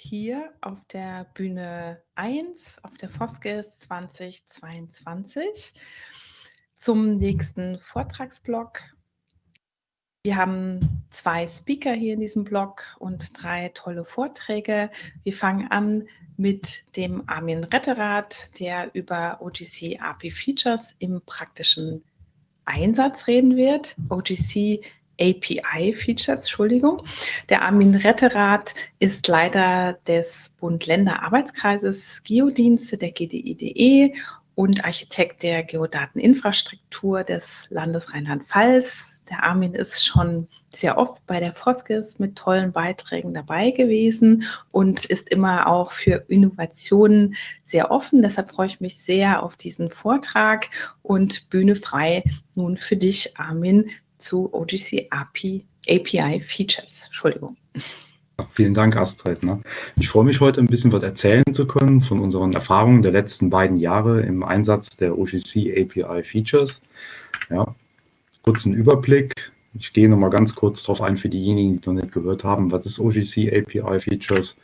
hier auf der Bühne 1 auf der Foskes 2022 zum nächsten Vortragsblock. Wir haben zwei Speaker hier in diesem Blog und drei tolle Vorträge. Wir fangen an mit dem Armin Retterath, der über OGC API Features im praktischen Einsatz reden wird. OGC API-Features, Entschuldigung. Der Armin Retterath ist Leiter des Bund-Länder-Arbeitskreises Geodienste der GDIDE und Architekt der Geodateninfrastruktur des Landes Rheinland-Pfalz. Der Armin ist schon sehr oft bei der Foskes mit tollen Beiträgen dabei gewesen und ist immer auch für Innovationen sehr offen. Deshalb freue ich mich sehr auf diesen Vortrag und Bühne frei nun für dich, Armin, zu OGC API, API Features. Entschuldigung. Vielen Dank, Astrid. Ne? Ich freue mich heute ein bisschen was erzählen zu können von unseren Erfahrungen der letzten beiden Jahre im Einsatz der OGC API Features. Ja, kurzen Überblick. Ich gehe nochmal ganz kurz darauf ein für diejenigen, die noch nicht gehört haben, was ist OGC API Features,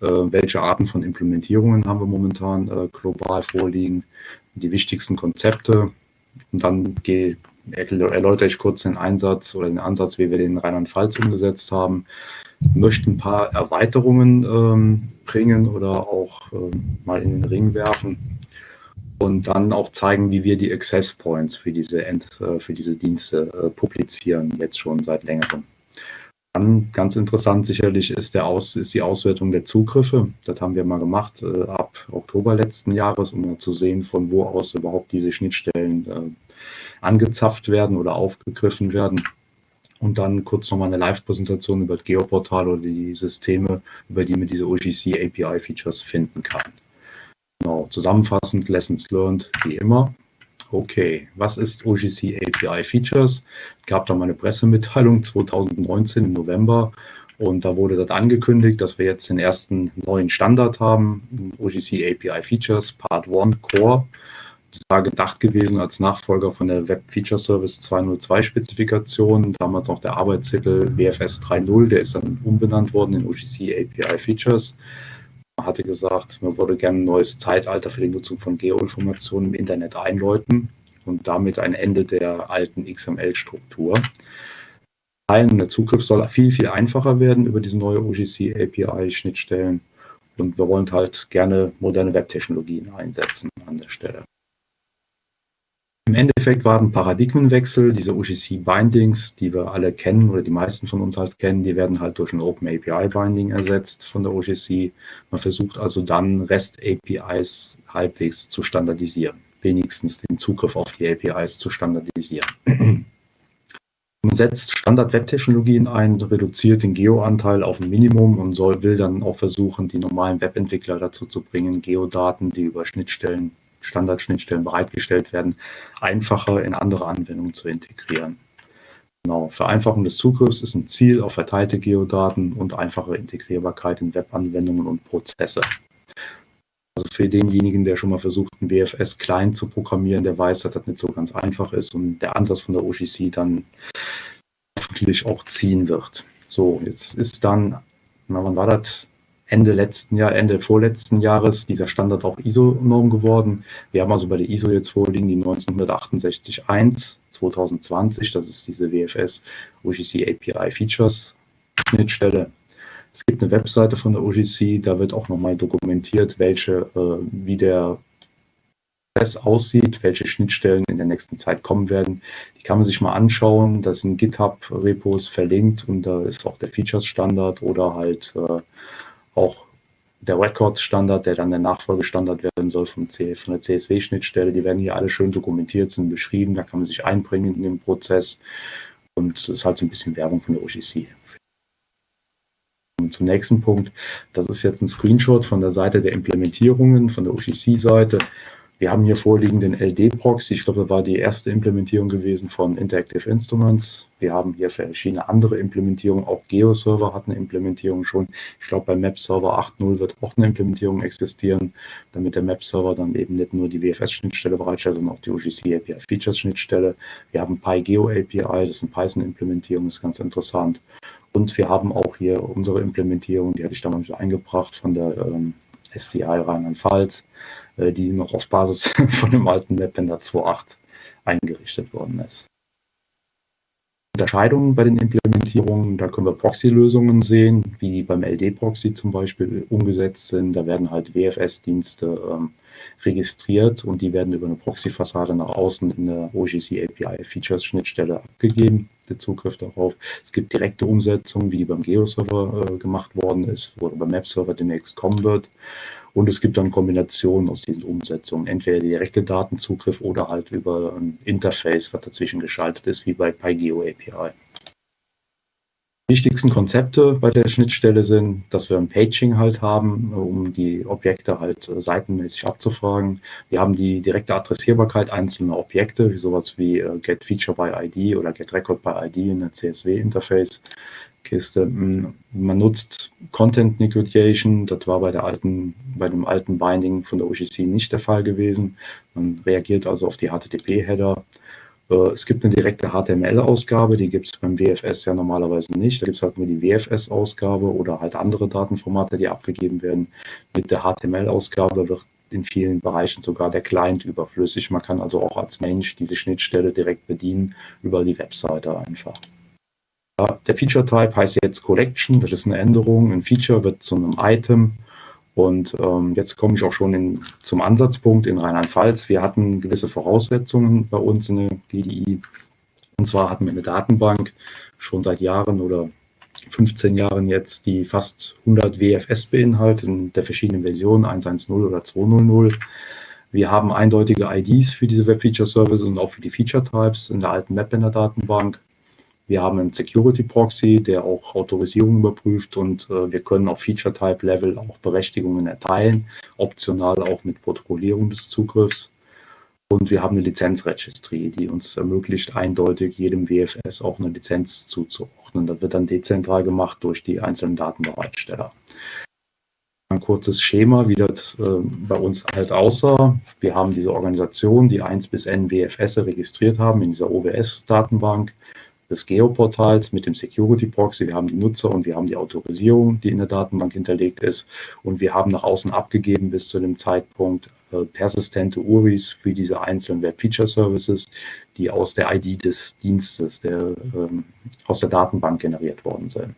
äh, welche Arten von Implementierungen haben wir momentan äh, global vorliegen, die wichtigsten Konzepte. Und dann gehe erläutere ich kurz den Einsatz oder den Ansatz, wie wir den in Rheinland-Pfalz umgesetzt haben. Möchte ein paar Erweiterungen ähm, bringen oder auch ähm, mal in den Ring werfen und dann auch zeigen, wie wir die Access Points für diese, End, äh, für diese Dienste äh, publizieren, jetzt schon seit längerem. Dann ganz interessant sicherlich ist, der Aus, ist die Auswertung der Zugriffe. Das haben wir mal gemacht äh, ab Oktober letzten Jahres, um mal zu sehen, von wo aus überhaupt diese Schnittstellen äh, angezapft werden oder aufgegriffen werden. Und dann kurz nochmal eine Live-Präsentation über das Geoportal oder die Systeme, über die man diese OGC API-Features finden kann. Genau, zusammenfassend, Lessons learned, wie immer. Okay, was ist OGC API Features? Es gab da mal eine Pressemitteilung 2019 im November und da wurde das angekündigt, dass wir jetzt den ersten neuen Standard haben, OGC API Features Part 1 Core war gedacht gewesen als Nachfolger von der Web Feature Service 202 Spezifikation. Damals auch der Arbeitstitel WFS 3.0, der ist dann umbenannt worden in OGC API Features. Man hatte gesagt, man würde gerne ein neues Zeitalter für die Nutzung von Geoinformationen im Internet einläuten und damit ein Ende der alten XML-Struktur. Der Zugriff soll viel, viel einfacher werden über diese neue OGC API-Schnittstellen. Und wir wollen halt gerne moderne Webtechnologien einsetzen an der Stelle. Im Endeffekt war ein Paradigmenwechsel. Diese UGC-Bindings, die wir alle kennen oder die meisten von uns halt kennen, die werden halt durch ein Open API-Binding ersetzt von der UGC. Man versucht also dann REST-APIs halbwegs zu standardisieren, wenigstens den Zugriff auf die APIs zu standardisieren. Man setzt Standard-Web-Technologien ein, reduziert den Geo-Anteil auf ein Minimum und soll, will dann auch versuchen, die normalen Webentwickler dazu zu bringen, Geodaten, die über Schnittstellen Standardschnittstellen bereitgestellt werden, einfacher in andere Anwendungen zu integrieren. Genau, Vereinfachung des Zugriffs ist ein Ziel auf verteilte Geodaten und einfache Integrierbarkeit in Webanwendungen und Prozesse. Also für denjenigen, der schon mal versucht, ein BFS klein zu programmieren, der weiß, dass das nicht so ganz einfach ist und der Ansatz von der OGC dann hoffentlich auch ziehen wird. So, jetzt ist dann, na, wann war das? Ende letzten Jahr, Ende vorletzten Jahres dieser Standard auch ISO-Norm geworden. Wir haben also bei der ISO jetzt vorliegen die 1968-1 2020. Das ist diese WFS OGC API Features Schnittstelle. Es gibt eine Webseite von der OGC, da wird auch nochmal dokumentiert, welche, äh, wie der Prozess aussieht, welche Schnittstellen in der nächsten Zeit kommen werden. Die kann man sich mal anschauen. Da sind GitHub-Repos verlinkt und da ist auch der Features-Standard oder halt äh, auch der Records-Standard, der dann der Nachfolgestandard werden soll vom C, von der CSW-Schnittstelle, die werden hier alle schön dokumentiert, sind beschrieben, da kann man sich einbringen in den Prozess und das ist halt so ein bisschen Werbung von der OGC. Und zum nächsten Punkt, das ist jetzt ein Screenshot von der Seite der Implementierungen, von der OGC-Seite. Wir haben hier vorliegen den LD-Proxy. Ich glaube, das war die erste Implementierung gewesen von Interactive Instruments. Wir haben hier verschiedene andere Implementierungen. Auch GeoServer hat eine Implementierung schon. Ich glaube, bei MapServer 8.0 wird auch eine Implementierung existieren, damit der MapServer dann eben nicht nur die WFS-Schnittstelle bereitstellt, sondern auch die OGC API Features-Schnittstelle. Wir haben PyGeo API, das ist eine Python-Implementierung, ist ganz interessant. Und wir haben auch hier unsere Implementierung, die hatte ich damals eingebracht von der ähm, SDI Rheinland-Pfalz, äh, die noch auf Basis von dem alten Webender 2.8 eingerichtet worden ist. Unterscheidungen bei den Implementierungen, da können wir Proxy-Lösungen sehen, wie beim LD-Proxy zum Beispiel umgesetzt sind. Da werden halt WFS-Dienste ähm, registriert und die werden über eine Proxy-Fassade nach außen in der OGC API Features Schnittstelle abgegeben, der Zugriff darauf. Es gibt direkte Umsetzungen, wie die beim Geo-Server äh, gemacht worden ist oder beim Map-Server demnächst kommen wird. Und es gibt dann Kombinationen aus diesen Umsetzungen, entweder direkte Datenzugriff oder halt über ein Interface, was dazwischen geschaltet ist, wie bei PyGeo API wichtigsten Konzepte bei der Schnittstelle sind, dass wir ein Paging halt haben, um die Objekte halt äh, seitenmäßig abzufragen. Wir haben die direkte Adressierbarkeit einzelner Objekte, wie sowas wie äh, Get Feature by ID oder Get Record by ID in der CSV-Interface. Kiste. Hm, man nutzt Content Negotiation, das war bei der alten, bei dem alten Binding von der OGC nicht der Fall gewesen. Man reagiert also auf die HTTP-Header es gibt eine direkte HTML-Ausgabe, die gibt es beim WFS ja normalerweise nicht. Da gibt es halt nur die WFS-Ausgabe oder halt andere Datenformate, die abgegeben werden. Mit der HTML-Ausgabe wird in vielen Bereichen sogar der Client überflüssig. Man kann also auch als Mensch diese Schnittstelle direkt bedienen über die Webseite einfach. Der Feature Type heißt jetzt Collection, das ist eine Änderung. Ein Feature wird zu einem Item und ähm, jetzt komme ich auch schon in, zum Ansatzpunkt in Rheinland-Pfalz. Wir hatten gewisse Voraussetzungen bei uns in der GDI. Und zwar hatten wir eine Datenbank schon seit Jahren oder 15 Jahren jetzt, die fast 100 WFS beinhaltet in der verschiedenen Versionen 1.1.0 oder 2.0.0. Wir haben eindeutige IDs für diese Web Feature Services und auch für die Feature Types in der alten Mapbender Datenbank. Wir haben einen Security Proxy, der auch Autorisierung überprüft und äh, wir können auf Feature Type Level auch Berechtigungen erteilen, optional auch mit Protokollierung des Zugriffs. Und wir haben eine Lizenzregistry, die uns ermöglicht, eindeutig jedem WFS auch eine Lizenz zuzuordnen. Das wird dann dezentral gemacht durch die einzelnen Datenbereitsteller. Ein kurzes Schema, wie das äh, bei uns halt aussah. Wir haben diese Organisation, die 1 bis n WFS registriert haben in dieser OWS-Datenbank des Geoportals mit dem Security Proxy. Wir haben die Nutzer und wir haben die Autorisierung, die in der Datenbank hinterlegt ist. Und wir haben nach außen abgegeben bis zu dem Zeitpunkt äh, persistente URIs für diese einzelnen Web Feature Services, die aus der ID des Dienstes, der, ähm, aus der Datenbank generiert worden sind.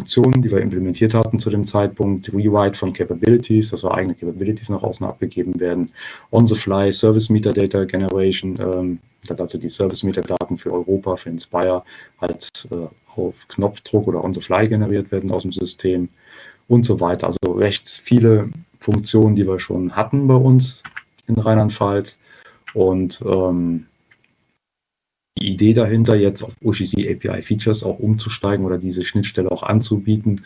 Funktionen, die wir implementiert hatten zu dem Zeitpunkt, Rewrite von Capabilities, dass wir eigene Capabilities nach außen abgegeben werden, On-the-Fly Service Metadata Generation, ähm, also die Service Metadaten für Europa, für Inspire, halt äh, auf Knopfdruck oder On-the-Fly generiert werden aus dem System und so weiter. Also recht viele Funktionen, die wir schon hatten bei uns in Rheinland-Pfalz. Und ähm, die Idee dahinter, jetzt auf OGC API Features auch umzusteigen oder diese Schnittstelle auch anzubieten,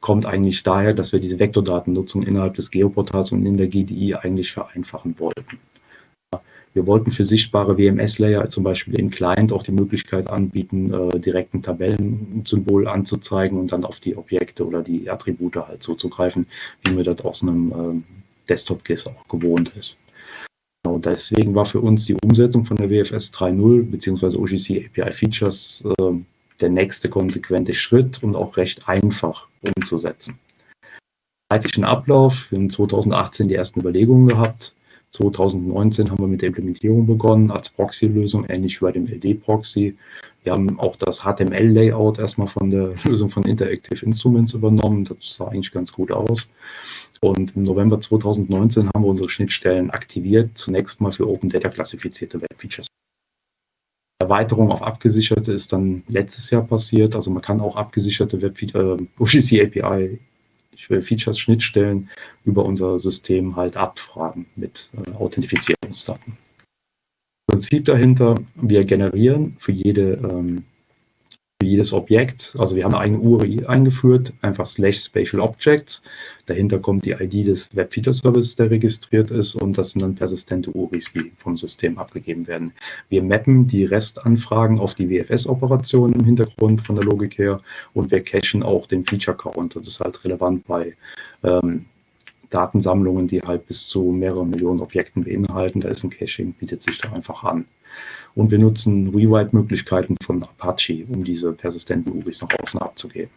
kommt eigentlich daher, dass wir diese Vektordatennutzung innerhalb des Geoportals und in der GDI eigentlich vereinfachen wollten. Wir wollten für sichtbare WMS-Layer zum Beispiel im Client auch die Möglichkeit anbieten, äh, direkt ein Tabellensymbol anzuzeigen und dann auf die Objekte oder die Attribute halt zuzugreifen, wie mir das aus einem äh, Desktop-GIS auch gewohnt ist. Genau, deswegen war für uns die Umsetzung von der WFS 3.0 bzw. OGC API Features äh, der nächste konsequente Schritt und auch recht einfach umzusetzen. Zeitlichen Ablauf, wir haben 2018 die ersten Überlegungen gehabt. 2019 haben wir mit der Implementierung begonnen als Proxy-Lösung, ähnlich wie bei dem LD-Proxy. Wir haben auch das HTML-Layout erstmal von der Lösung von Interactive Instruments übernommen. Das sah eigentlich ganz gut aus. Und im November 2019 haben wir unsere Schnittstellen aktiviert, zunächst mal für Open Data klassifizierte Web-Features. Erweiterung auf abgesicherte ist dann letztes Jahr passiert. Also man kann auch abgesicherte Web äh, OGC API Features Schnittstellen über unser System halt abfragen mit äh, Authentifizierungsdaten. Prinzip dahinter, wir generieren für jede ähm, für jedes Objekt. Also wir haben eine URI eingeführt, einfach slash Spatial Objects. Dahinter kommt die ID des Web Feature Service, der registriert ist und das sind dann persistente URIs, die vom System abgegeben werden. Wir mappen die Restanfragen auf die WFS-Operationen im Hintergrund von der Logik her und wir cachen auch den Feature Count. Das ist halt relevant bei ähm, Datensammlungen, die halt bis zu mehreren Millionen Objekten beinhalten. Da ist ein Caching, bietet sich da einfach an. Und wir nutzen Rewrite-Möglichkeiten von Apache, um diese persistenten URIs nach außen abzugeben.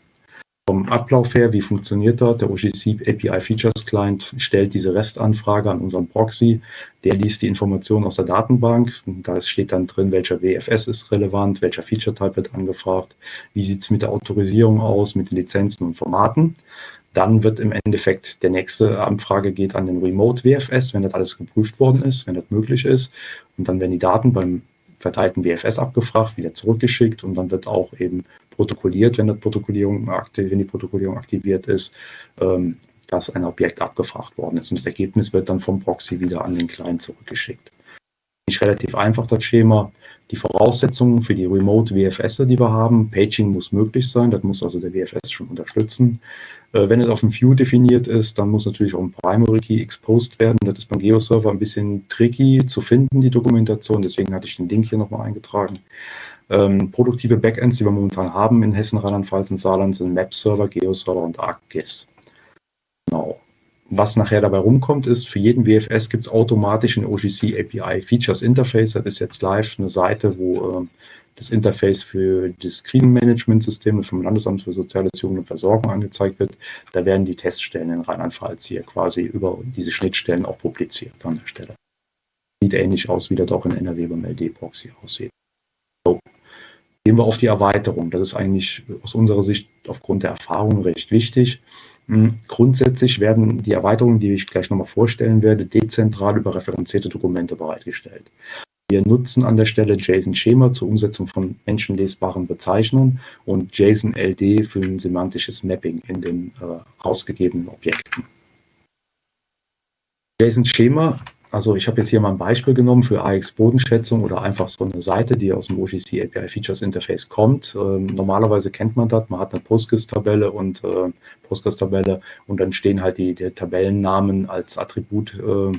Vom Ablauf her, wie funktioniert das? Der OGC API Features Client stellt diese REST-Anfrage an unseren Proxy. Der liest die Informationen aus der Datenbank. Da steht dann drin, welcher WFS ist relevant, welcher Feature-Type wird angefragt, wie sieht es mit der Autorisierung aus, mit den Lizenzen und Formaten. Dann wird im Endeffekt der nächste Anfrage geht an den Remote WFS, wenn das alles geprüft worden ist, wenn das möglich ist. Und dann werden die Daten beim verteilten WFS abgefragt, wieder zurückgeschickt und dann wird auch eben protokolliert, wenn, Protokollierung wenn die Protokollierung aktiviert ist, ähm, dass ein Objekt abgefragt worden ist. Und das Ergebnis wird dann vom Proxy wieder an den Client zurückgeschickt. Ist relativ einfach, das Schema. Die Voraussetzungen für die Remote WFS, die wir haben, Paging muss möglich sein, das muss also der WFS schon unterstützen. Äh, wenn es auf dem View definiert ist, dann muss natürlich auch ein Primary Key exposed werden. Das ist beim Geo-Server ein bisschen tricky zu finden, die Dokumentation. Deswegen hatte ich den Link hier nochmal eingetragen. Ähm, produktive Backends, die wir momentan haben in Hessen, Rheinland-Pfalz und Saarland, sind Map-Server, Geo-Server und ArcGIS. Genau. Was nachher dabei rumkommt, ist, für jeden WFS gibt es automatisch ein OGC API Features Interface. Das ist jetzt live eine Seite, wo äh, das Interface für das Krisenmanagementsystem vom Landesamt für Soziales, Jugend und Versorgung angezeigt wird. Da werden die Teststellen in Rheinland-Pfalz hier quasi über diese Schnittstellen auch publiziert an der Stelle. Sieht ähnlich aus, wie das auch in NRW beim LD-Proxy aussieht. So. Gehen wir auf die Erweiterung. Das ist eigentlich aus unserer Sicht aufgrund der Erfahrung recht wichtig. Hm, grundsätzlich werden die Erweiterungen, die ich gleich nochmal vorstellen werde, dezentral über referenzierte Dokumente bereitgestellt. Wir nutzen an der Stelle JSON-Schema zur Umsetzung von menschenlesbaren Bezeichnungen und JSON-LD für ein semantisches Mapping in den äh, ausgegebenen Objekten. JSON-Schema, also ich habe jetzt hier mal ein Beispiel genommen für AX-Bodenschätzung oder einfach so eine Seite, die aus dem OGC API Features Interface kommt. Ähm, normalerweise kennt man das, man hat eine Postgres-Tabelle und äh, Postgres-Tabelle und dann stehen halt die, die Tabellennamen als Attribut äh,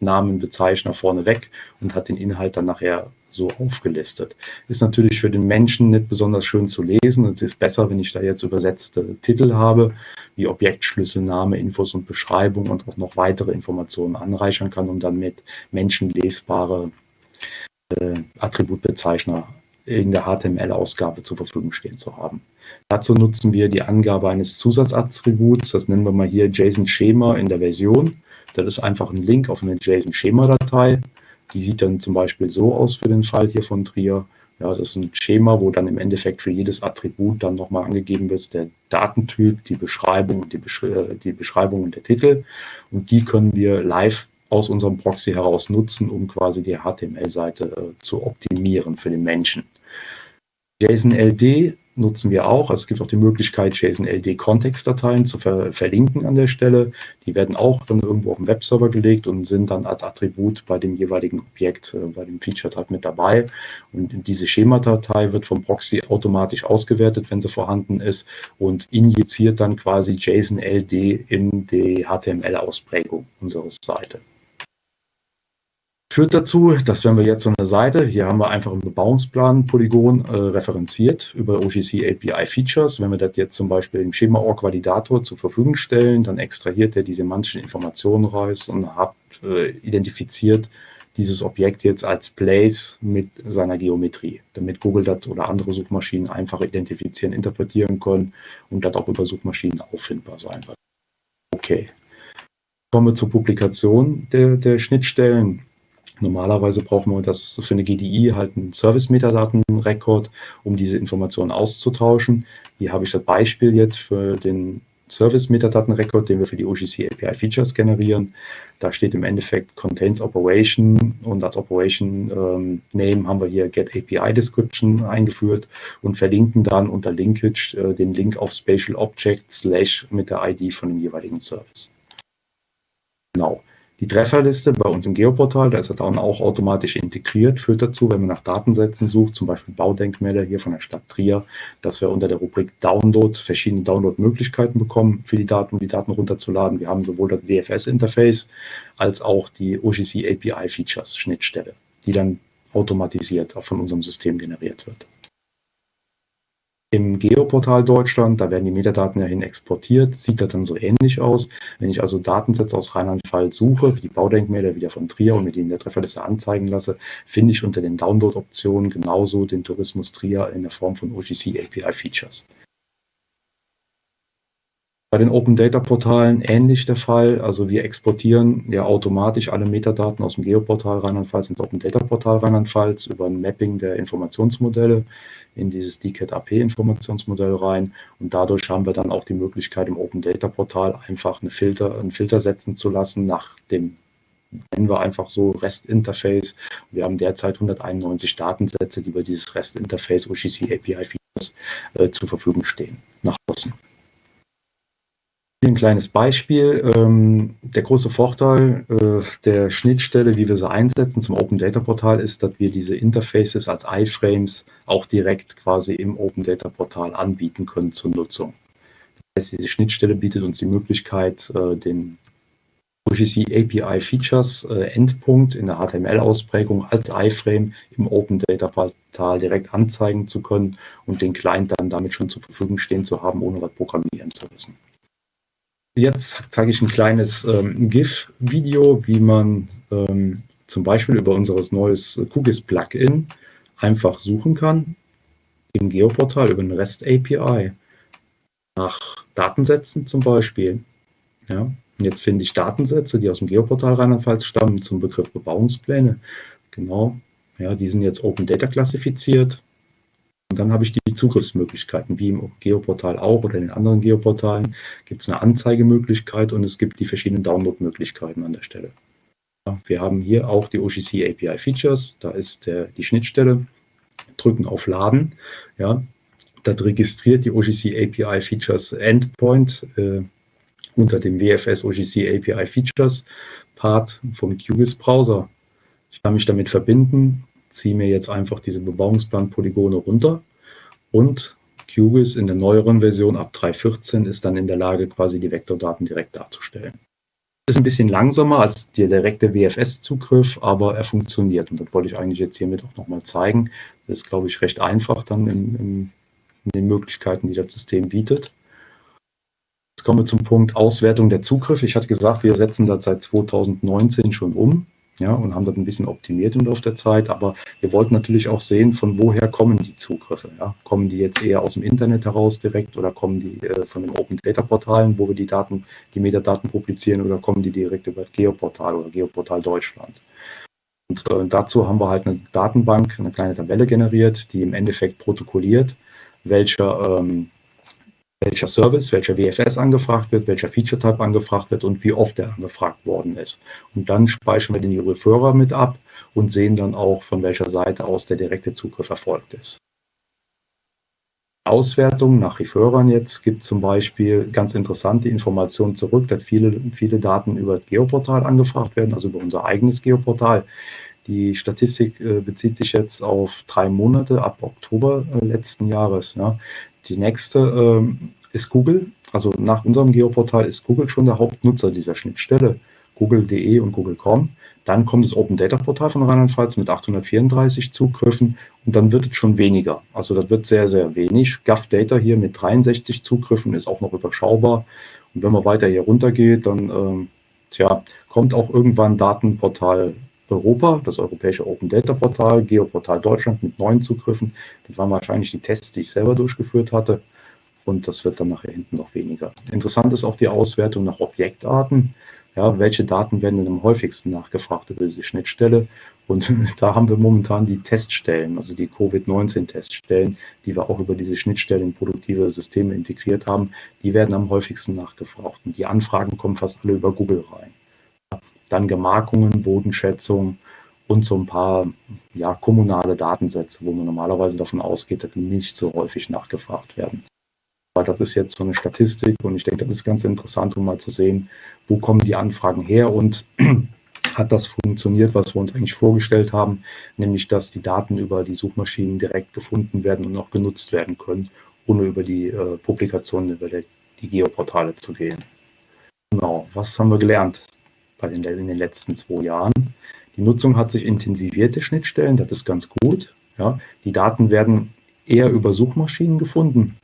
Namenbezeichner vorneweg und hat den Inhalt dann nachher so aufgelistet. Ist natürlich für den Menschen nicht besonders schön zu lesen. Es ist besser, wenn ich da jetzt übersetzte Titel habe, wie Objektschlüssel, Name, Infos und Beschreibung und auch noch weitere Informationen anreichern kann, um dann mit menschenlesbare äh, Attributbezeichner in der HTML-Ausgabe zur Verfügung stehen zu haben. Dazu nutzen wir die Angabe eines Zusatzattributs, das nennen wir mal hier JSON-Schema in der Version. Das ist einfach ein Link auf eine JSON-Schema-Datei. Die sieht dann zum Beispiel so aus für den Fall hier von Trier. Ja, das ist ein Schema, wo dann im Endeffekt für jedes Attribut dann nochmal angegeben wird, der Datentyp, die Beschreibung und die, Beschri äh, die Beschreibung und der Titel. Und die können wir live aus unserem Proxy heraus nutzen, um quasi die HTML-Seite äh, zu optimieren für den Menschen. JSON-LD nutzen wir auch. Also es gibt auch die Möglichkeit, JSON-LD-Kontextdateien zu ver verlinken an der Stelle. Die werden auch dann irgendwo auf den Webserver gelegt und sind dann als Attribut bei dem jeweiligen Objekt, äh, bei dem Feature-Type mit dabei. Und diese Schemadatei wird vom Proxy automatisch ausgewertet, wenn sie vorhanden ist und injiziert dann quasi JSON-LD in die HTML-Ausprägung unserer Seite. Führt dazu, dass wenn wir jetzt so eine Seite, hier haben wir einfach einen Bebauungsplan Polygon äh, referenziert über OGC API Features. Wenn wir das jetzt zum Beispiel im Schema-Org Validator zur Verfügung stellen, dann extrahiert er die semantischen Informationen raus und hat äh, identifiziert dieses Objekt jetzt als Place mit seiner Geometrie, damit Google das oder andere Suchmaschinen einfach identifizieren, interpretieren können und das auch über Suchmaschinen auffindbar sein wird. Okay. Kommen wir zur Publikation der, der Schnittstellen. Normalerweise brauchen wir das für eine GDI halt einen Service-Metadaten-Record, um diese Informationen auszutauschen. Hier habe ich das Beispiel jetzt für den Service-Metadaten-Record, den wir für die OGC API Features generieren. Da steht im Endeffekt Contains Operation und als Operation ähm, Name haben wir hier Get API Description eingeführt und verlinken dann unter Linkage äh, den Link auf Spatial Object slash mit der ID von dem jeweiligen Service. Genau. Die Trefferliste bei uns im Geoportal, da ist er dann auch automatisch integriert, führt dazu, wenn man nach Datensätzen sucht, zum Beispiel Baudenkmäler hier von der Stadt Trier, dass wir unter der Rubrik Download verschiedene Download-Möglichkeiten bekommen für die Daten, um die Daten runterzuladen. Wir haben sowohl das WFS-Interface als auch die OGC API Features Schnittstelle, die dann automatisiert auch von unserem System generiert wird. Im Geoportal Deutschland, da werden die Metadaten ja hin exportiert, sieht das dann so ähnlich aus. Wenn ich also Datensätze aus Rheinland-Pfalz suche, wie die Baudenkmäler wieder von Trier und mir die in der Trefferliste anzeigen lasse, finde ich unter den Download-Optionen genauso den Tourismus Trier in der Form von OGC API Features. Bei den Open Data Portalen ähnlich der Fall. Also wir exportieren ja automatisch alle Metadaten aus dem Geoportal Rheinland-Pfalz ins Open Data Portal Rheinland-Pfalz über ein Mapping der Informationsmodelle in dieses DCAT AP Informationsmodell rein. Und dadurch haben wir dann auch die Möglichkeit im Open Data Portal einfach eine Filter, einen Filter setzen zu lassen nach dem nennen wir einfach so REST-Interface. Wir haben derzeit 191 Datensätze, die über dieses REST-Interface OGC API Features äh, zur Verfügung stehen, nach außen. Hier ein kleines Beispiel. Ähm, der große Vorteil äh, der Schnittstelle, wie wir sie einsetzen zum Open Data Portal, ist, dass wir diese Interfaces als iFrames auch direkt quasi im Open Data Portal anbieten können zur Nutzung. Das heißt, diese Schnittstelle bietet uns die Möglichkeit, äh, den OGC API Features äh, Endpunkt in der HTML-Ausprägung als iFrame im Open Data Portal direkt anzeigen zu können und den Client dann damit schon zur Verfügung stehen zu haben, ohne was programmieren zu müssen. Jetzt zeige ich ein kleines ähm, GIF-Video, wie man ähm, zum Beispiel über unser neues QGIS-Plugin einfach suchen kann im Geoportal über eine REST-API nach Datensätzen zum Beispiel. Ja, und jetzt finde ich Datensätze, die aus dem Geoportal Rheinland-Pfalz stammen zum Begriff Bebauungspläne. Genau, ja, die sind jetzt Open Data klassifiziert. Und dann habe ich die Zugriffsmöglichkeiten, wie im Geoportal auch oder in den anderen Geoportalen. Gibt es eine Anzeigemöglichkeit und es gibt die verschiedenen Downloadmöglichkeiten an der Stelle. Ja, wir haben hier auch die OGC API Features, da ist der, die Schnittstelle, drücken auf Laden, ja, das registriert die OGC API Features Endpoint äh, unter dem WFS OGC API Features Part vom QGIS Browser. Ich kann mich damit verbinden, ziehe mir jetzt einfach diese Bebauungsplan-Polygone runter und QGIS in der neueren Version ab 3.14 ist dann in der Lage, quasi die Vektordaten direkt darzustellen. Ist ein bisschen langsamer als der direkte WFS-Zugriff, aber er funktioniert. Und das wollte ich eigentlich jetzt hiermit auch nochmal zeigen. Das ist, glaube ich, recht einfach dann in, in, in den Möglichkeiten, die das System bietet. Jetzt kommen wir zum Punkt Auswertung der Zugriffe. Ich hatte gesagt, wir setzen das seit 2019 schon um ja, und haben das ein bisschen optimiert im Laufe der Zeit. Aber wir wollten natürlich auch sehen, von woher kommen die Zugriffe. Ja? Kommen die jetzt eher aus dem Internet heraus direkt oder kommen die äh, von den Open Data Portalen, wo wir die Daten, die Metadaten publizieren oder kommen die direkt über Geoportal oder Geoportal Deutschland? Und äh, dazu haben wir halt eine Datenbank, eine kleine Tabelle generiert, die im Endeffekt protokolliert, welcher ähm, welcher Service, welcher WFS angefragt wird, welcher Feature-Type angefragt wird und wie oft er angefragt worden ist. Und dann speichern wir den Referrer mit ab und sehen dann auch, von welcher Seite aus der direkte Zugriff erfolgt ist. Auswertung nach Referern jetzt gibt zum Beispiel ganz interessante Informationen zurück, dass viele, viele Daten über das Geoportal angefragt werden, also über unser eigenes Geoportal. Die Statistik äh, bezieht sich jetzt auf drei Monate ab Oktober äh, letzten Jahres. Ja. Die nächste ähm, ist Google. Also nach unserem Geoportal ist Google schon der Hauptnutzer dieser Schnittstelle. Google.de und Google.com. Dann kommt das Open Data Portal von Rheinland-Pfalz mit 834 Zugriffen und dann wird es schon weniger. Also das wird sehr, sehr wenig. GovData hier mit 63 Zugriffen ist auch noch überschaubar. Und wenn man weiter hier runter geht, dann ähm, tja, kommt auch irgendwann Datenportal Europa, das europäische Open Data Portal, Geoportal Deutschland mit neun Zugriffen. Das waren wahrscheinlich die Tests, die ich selber durchgeführt hatte. Und das wird dann nachher hinten noch weniger. Interessant ist auch die Auswertung nach Objektarten. Ja, welche Daten werden denn am häufigsten nachgefragt über diese Schnittstelle? Und da haben wir momentan die Teststellen, also die Covid-19-Teststellen, die wir auch über diese Schnittstellen in produktive Systeme integriert haben. Die werden am häufigsten nachgefragt. Und die Anfragen kommen fast alle über Google rein dann Gemarkungen, Bodenschätzung und so ein paar ja, kommunale Datensätze, wo man normalerweise davon ausgeht, dass die nicht so häufig nachgefragt werden. Aber das ist jetzt so eine Statistik und ich denke, das ist ganz interessant, um mal zu sehen, wo kommen die Anfragen her und hat das funktioniert, was wir uns eigentlich vorgestellt haben, nämlich dass die Daten über die Suchmaschinen direkt gefunden werden und auch genutzt werden können, ohne über die äh, Publikationen, über die Geoportale zu gehen. Genau, was haben wir gelernt? In den letzten zwei Jahren. Die Nutzung hat sich intensiviert, die Schnittstellen, das ist ganz gut. Ja. Die Daten werden eher über Suchmaschinen gefunden.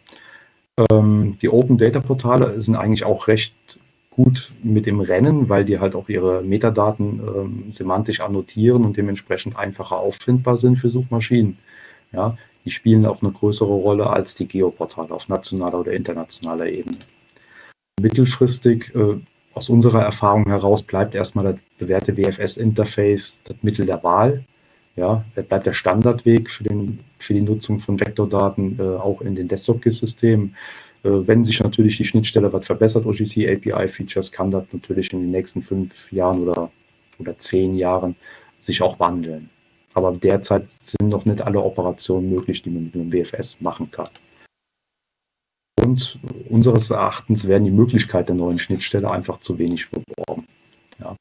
Ähm, die Open Data Portale sind eigentlich auch recht gut mit im Rennen, weil die halt auch ihre Metadaten ähm, semantisch annotieren und dementsprechend einfacher auffindbar sind für Suchmaschinen. Ja, die spielen auch eine größere Rolle als die Geoportale auf nationaler oder internationaler Ebene. Mittelfristig, äh, aus unserer Erfahrung heraus, bleibt erstmal das bewährte WFS-Interface das Mittel der Wahl. Ja, das bleibt der Standardweg für, den, für die Nutzung von Vektordaten äh, auch in den Desktop-GIS-Systemen. Äh, wenn sich natürlich die Schnittstelle was verbessert, OGC API-Features, kann das natürlich in den nächsten fünf Jahren oder, oder zehn Jahren sich auch wandeln. Aber derzeit sind noch nicht alle Operationen möglich, die man mit einem WFS machen kann. Und unseres Erachtens werden die Möglichkeiten der neuen Schnittstelle einfach zu wenig beworben. Ja.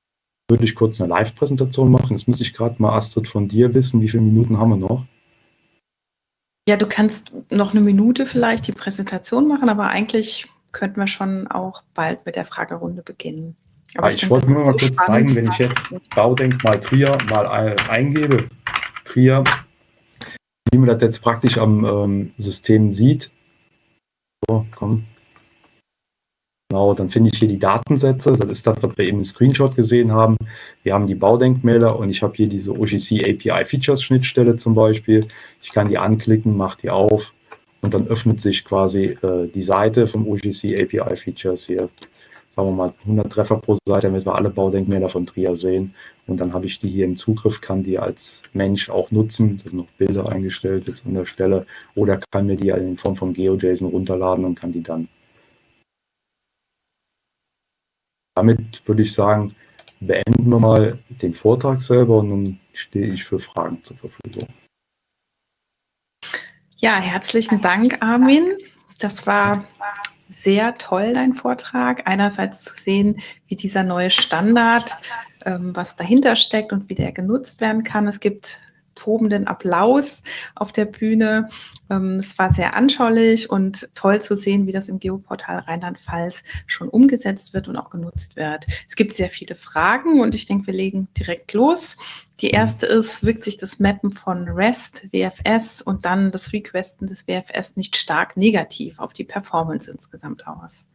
Würde ich kurz eine Live-Präsentation machen. Jetzt muss ich gerade mal, Astrid, von dir wissen, wie viele Minuten haben wir noch? Ja, du kannst noch eine Minute vielleicht die Präsentation machen, aber eigentlich könnten wir schon auch bald mit der Fragerunde beginnen. Aber ich, ich wollte nur mal so kurz zeigen, wenn ich jetzt Baudenkmal Trier mal eingebe, Trier, wie man das jetzt praktisch am ähm, System sieht. Komm. Genau, dann finde ich hier die Datensätze. Das ist das, was wir eben im Screenshot gesehen haben. Wir haben die Baudenkmäler und ich habe hier diese OGC API Features Schnittstelle zum Beispiel. Ich kann die anklicken, mache die auf und dann öffnet sich quasi äh, die Seite vom OGC API Features hier sagen wir mal, 100 Treffer pro Seite, damit wir alle Baudenkmäler von Trier sehen. Und dann habe ich die hier im Zugriff, kann die als Mensch auch nutzen. Da sind noch Bilder eingestellt jetzt an der Stelle. Oder kann mir die in Form von GeoJSON runterladen und kann die dann. Damit würde ich sagen, beenden wir mal den Vortrag selber und dann stehe ich für Fragen zur Verfügung. Ja, herzlichen Dank, Armin. Das war sehr toll, dein Vortrag. Einerseits zu sehen, wie dieser neue Standard, ähm, was dahinter steckt und wie der genutzt werden kann. Es gibt tobenden Applaus auf der Bühne. Ähm, es war sehr anschaulich und toll zu sehen, wie das im Geoportal Rheinland-Pfalz schon umgesetzt wird und auch genutzt wird. Es gibt sehr viele Fragen und ich denke, wir legen direkt los. Die erste ist, wirkt sich das Mappen von REST, WFS und dann das Requesten des WFS nicht stark negativ auf die Performance insgesamt aus?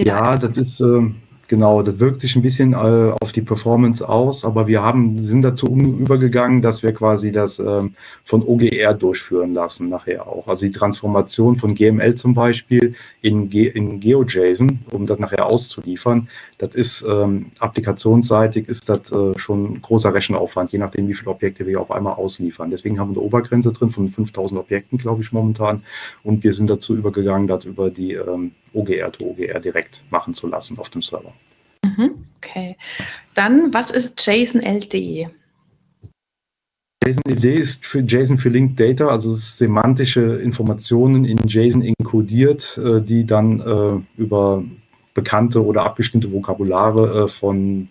Ja, das ist, äh, Genau, das wirkt sich ein bisschen äh, auf die Performance aus, aber wir haben, sind dazu übergegangen, dass wir quasi das ähm, von OGR durchführen lassen nachher auch. Also die Transformation von GML zum Beispiel in, in GeoJSON, um das nachher auszuliefern, das ist ähm, applikationsseitig ist das äh, schon ein großer Rechenaufwand, je nachdem, wie viele Objekte wir auf einmal ausliefern. Deswegen haben wir eine Obergrenze drin von 5000 Objekten, glaube ich, momentan. Und wir sind dazu übergegangen, das über die ähm, OGR to OGR direkt machen zu lassen auf dem Server. Mhm, okay. Dann, was ist JSON LD? JSON LD ist für JSON für Linked Data, also semantische Informationen in JSON inkodiert, äh, die dann äh, über bekannte oder abgestimmte Vokabulare äh, von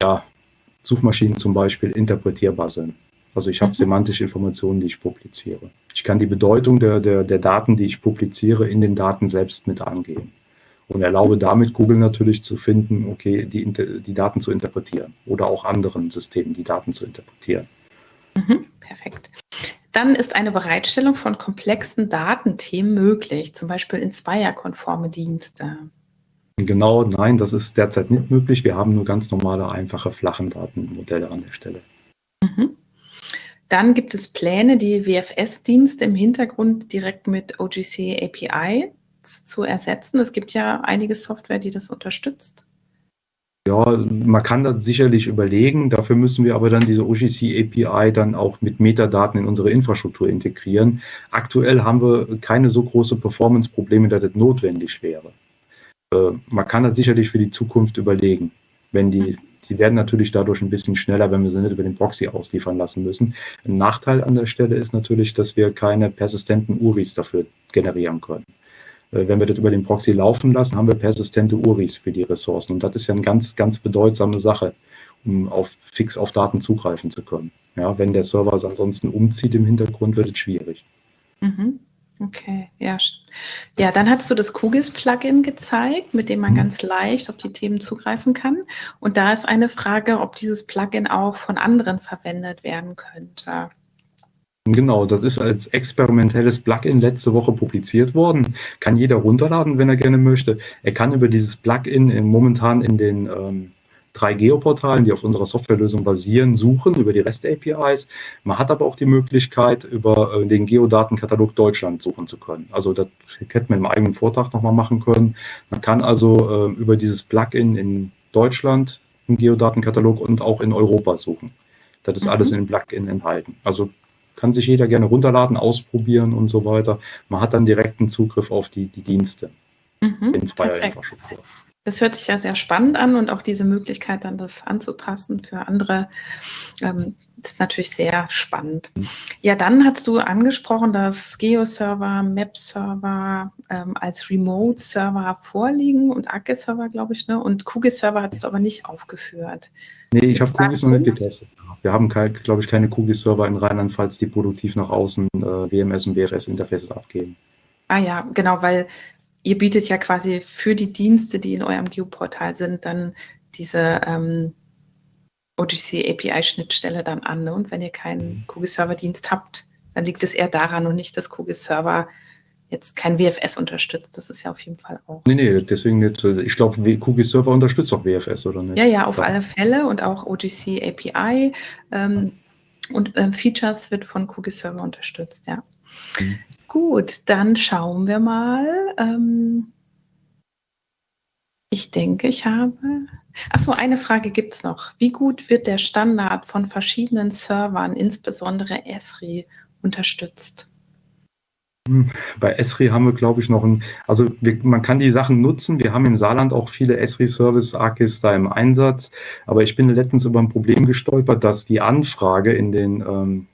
ja, Suchmaschinen zum Beispiel interpretierbar sind. Also ich habe mhm. semantische Informationen, die ich publiziere. Ich kann die Bedeutung der, der, der Daten, die ich publiziere, in den Daten selbst mit angeben. Und erlaube damit Google natürlich zu finden, okay, die, die Daten zu interpretieren oder auch anderen Systemen die Daten zu interpretieren. Mhm, perfekt. Dann ist eine Bereitstellung von komplexen Datenthemen möglich, zum Beispiel in zweierkonforme Dienste. Genau, nein, das ist derzeit nicht möglich. Wir haben nur ganz normale, einfache, flachen Datenmodelle an der Stelle. Mhm. Dann gibt es Pläne, die WFS-Dienste im Hintergrund direkt mit OGC API zu ersetzen. Es gibt ja einige Software, die das unterstützt. Ja, man kann das sicherlich überlegen. Dafür müssen wir aber dann diese OGC API dann auch mit Metadaten in unsere Infrastruktur integrieren. Aktuell haben wir keine so große Performance-Probleme, dass das notwendig wäre. Äh, man kann das sicherlich für die Zukunft überlegen, wenn die die werden natürlich dadurch ein bisschen schneller, wenn wir sie nicht über den Proxy ausliefern lassen müssen. Ein Nachteil an der Stelle ist natürlich, dass wir keine persistenten URIs dafür generieren können. Äh, wenn wir das über den Proxy laufen lassen, haben wir persistente URIs für die Ressourcen. Und das ist ja eine ganz, ganz bedeutsame Sache, um auf, fix auf Daten zugreifen zu können. Ja, wenn der Server es ansonsten umzieht im Hintergrund, wird es schwierig. Mhm. Okay, ja. Ja, dann hast du das QGIS-Plugin gezeigt, mit dem man mhm. ganz leicht auf die Themen zugreifen kann. Und da ist eine Frage, ob dieses Plugin auch von anderen verwendet werden könnte. Genau, das ist als experimentelles Plugin letzte Woche publiziert worden. Kann jeder runterladen, wenn er gerne möchte. Er kann über dieses Plugin in, momentan in den ähm, drei Geoportalen, die auf unserer Softwarelösung basieren, suchen über die REST-APIs. Man hat aber auch die Möglichkeit, über äh, den Geodatenkatalog Deutschland suchen zu können. Also das hätte man im eigenen Vortrag nochmal machen können. Man kann also äh, über dieses Plugin in Deutschland im Geodatenkatalog und auch in Europa suchen. Das ist mhm. alles in dem Plugin enthalten. Also kann sich jeder gerne runterladen, ausprobieren und so weiter. Man hat dann direkten Zugriff auf die, die Dienste mhm, in Zweier-Infrastruktur. Das hört sich ja sehr spannend an und auch diese Möglichkeit, dann das anzupassen für andere, ähm, ist natürlich sehr spannend. Mhm. Ja, dann hast du angesprochen, dass Geo-Server, Map-Server ähm, als Remote-Server vorliegen und ARCE-Server, glaube ich, ne? und QGIS-Server hast du aber nicht aufgeführt. Nee, ich habe QGIS noch nicht getestet. Wir haben, glaube ich, keine QGIS-Server in Rheinland-Pfalz, die produktiv nach außen äh, WMS und WFS-Interfaces abgeben. Ah ja, genau, weil ihr bietet ja quasi für die Dienste, die in eurem Geoportal sind, dann diese ähm, OGC API-Schnittstelle dann an. Ne? Und wenn ihr keinen mhm. QGIS-Server-Dienst habt, dann liegt es eher daran und nicht, dass QGIS-Server jetzt kein WFS unterstützt. Das ist ja auf jeden Fall auch. Nee, nee, deswegen nicht. Ich glaube, QGIS Server unterstützt auch WFS, oder nicht? Ja, ja, auf ja. alle Fälle und auch OGC API ähm, und ähm, Features wird von QGIS Server unterstützt, ja. Mhm. Gut, dann schauen wir mal. Ähm, ich denke, ich habe. Achso, eine Frage gibt es noch. Wie gut wird der Standard von verschiedenen Servern, insbesondere Esri, unterstützt? Bei Esri haben wir, glaube ich, noch ein, also wir, man kann die Sachen nutzen. Wir haben im Saarland auch viele Esri-Service-Arkis da im Einsatz. Aber ich bin letztens über ein Problem gestolpert, dass die Anfrage in den, ähm,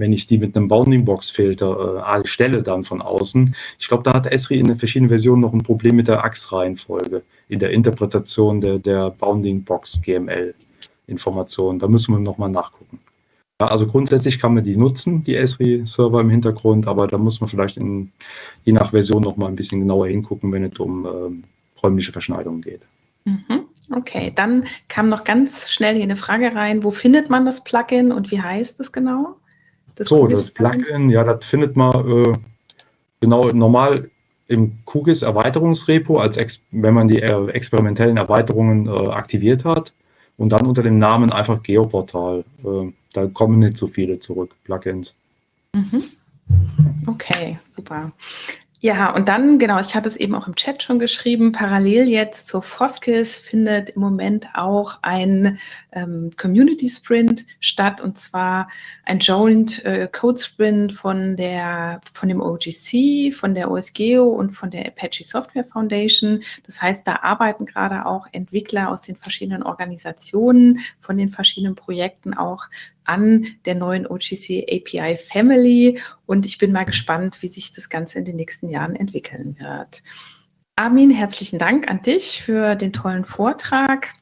wenn ich die mit einem Bounding-Box-Filter äh, stelle dann von außen, ich glaube, da hat Esri in den verschiedenen Versionen noch ein Problem mit der Achsreihenfolge in der Interpretation der, der Bounding-Box-GML-Informationen. Da müssen wir nochmal nachgucken. Ja, also grundsätzlich kann man die nutzen, die Esri-Server im Hintergrund, aber da muss man vielleicht in, je nach Version noch mal ein bisschen genauer hingucken, wenn es um ähm, räumliche Verschneidungen geht. Mhm. Okay, dann kam noch ganz schnell hier eine Frage rein. Wo findet man das Plugin und wie heißt es genau? Das so, das Plugin, ja, das findet man äh, genau normal im QGIS Erweiterungsrepo, als wenn man die äh, experimentellen Erweiterungen äh, aktiviert hat und dann unter dem Namen einfach Geoportal. Äh, da kommen nicht so viele zurück, Plugins. Mhm. Okay, super. Ja, und dann, genau, ich hatte es eben auch im Chat schon geschrieben, parallel jetzt zur Foskis findet im Moment auch ein ähm, Community Sprint statt und zwar ein Joint äh, Code Sprint von der, von dem OGC, von der OSGeo und von der Apache Software Foundation. Das heißt, da arbeiten gerade auch Entwickler aus den verschiedenen Organisationen, von den verschiedenen Projekten auch an der neuen OGC API Family und ich bin mal gespannt, wie sich das Ganze in den nächsten Jahren entwickeln wird. Armin, herzlichen Dank an dich für den tollen Vortrag.